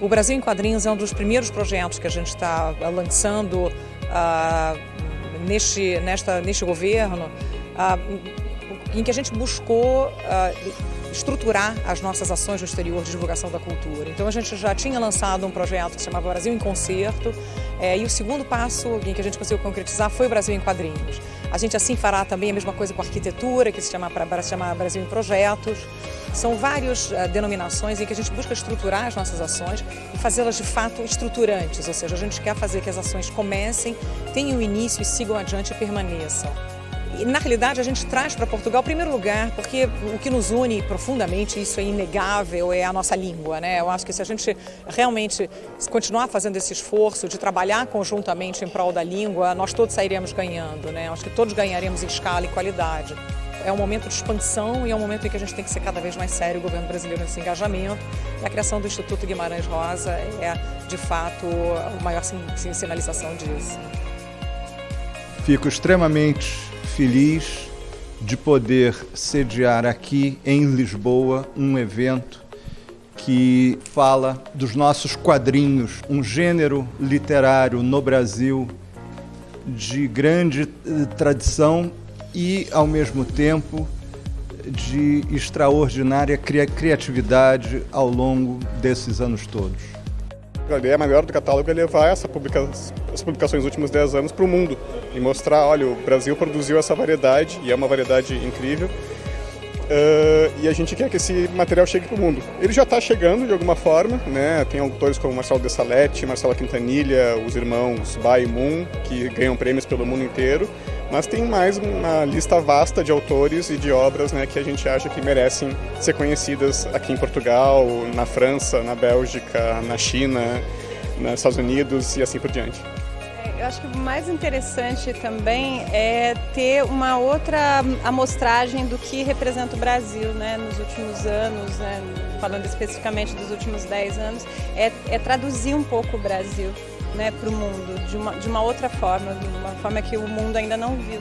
O Brasil em Quadrinhos é um dos primeiros projetos que a gente está lançando uh, neste, nesta, neste governo, uh, em que a gente buscou uh, estruturar as nossas ações no exterior de divulgação da cultura. Então a gente já tinha lançado um projeto que se chamava Brasil em Concerto é, e o segundo passo em que a gente conseguiu concretizar foi o Brasil em Quadrinhos. A gente assim fará também a mesma coisa com arquitetura, que se chama, se chama Brasil em Projetos. São várias uh, denominações em que a gente busca estruturar as nossas ações e fazê-las de fato estruturantes, ou seja, a gente quer fazer que as ações comecem, tenham início e sigam adiante e permaneçam. E, na realidade, a gente traz para Portugal, em primeiro lugar, porque o que nos une profundamente, isso é inegável, é a nossa língua. Né? Eu acho que se a gente realmente continuar fazendo esse esforço de trabalhar conjuntamente em prol da língua, nós todos sairemos ganhando. Né? Acho que todos ganharemos em escala e qualidade. É um momento de expansão e é um momento em que a gente tem que ser cada vez mais sério, o governo brasileiro, nesse engajamento. E a criação do Instituto Guimarães Rosa é, de fato, a maior sinalização disso. Fico extremamente feliz de poder sediar aqui em Lisboa um evento que fala dos nossos quadrinhos, um gênero literário no Brasil de grande eh, tradição e, ao mesmo tempo, de extraordinária criatividade ao longo desses anos todos. A ideia maior do catálogo é levar essa publica as publicações dos últimos 10 anos para o mundo e mostrar, olha, o Brasil produziu essa variedade e é uma variedade incrível uh, e a gente quer que esse material chegue para o mundo. Ele já está chegando de alguma forma, né? Tem autores como Marcelo de Salete, Marcela Quintanilha, os irmãos Bai Moon, que ganham prêmios pelo mundo inteiro, mas tem mais uma lista vasta de autores e de obras né, que a gente acha que merecem ser conhecidas aqui em Portugal, na França, na Bélgica, na China, nos Estados Unidos e assim por diante. Eu acho que o mais interessante também é ter uma outra amostragem do que representa o Brasil né, nos últimos anos, né, falando especificamente dos últimos 10 anos, é, é traduzir um pouco o Brasil né, para o mundo de uma, de uma outra forma, de uma forma que o mundo ainda não viu.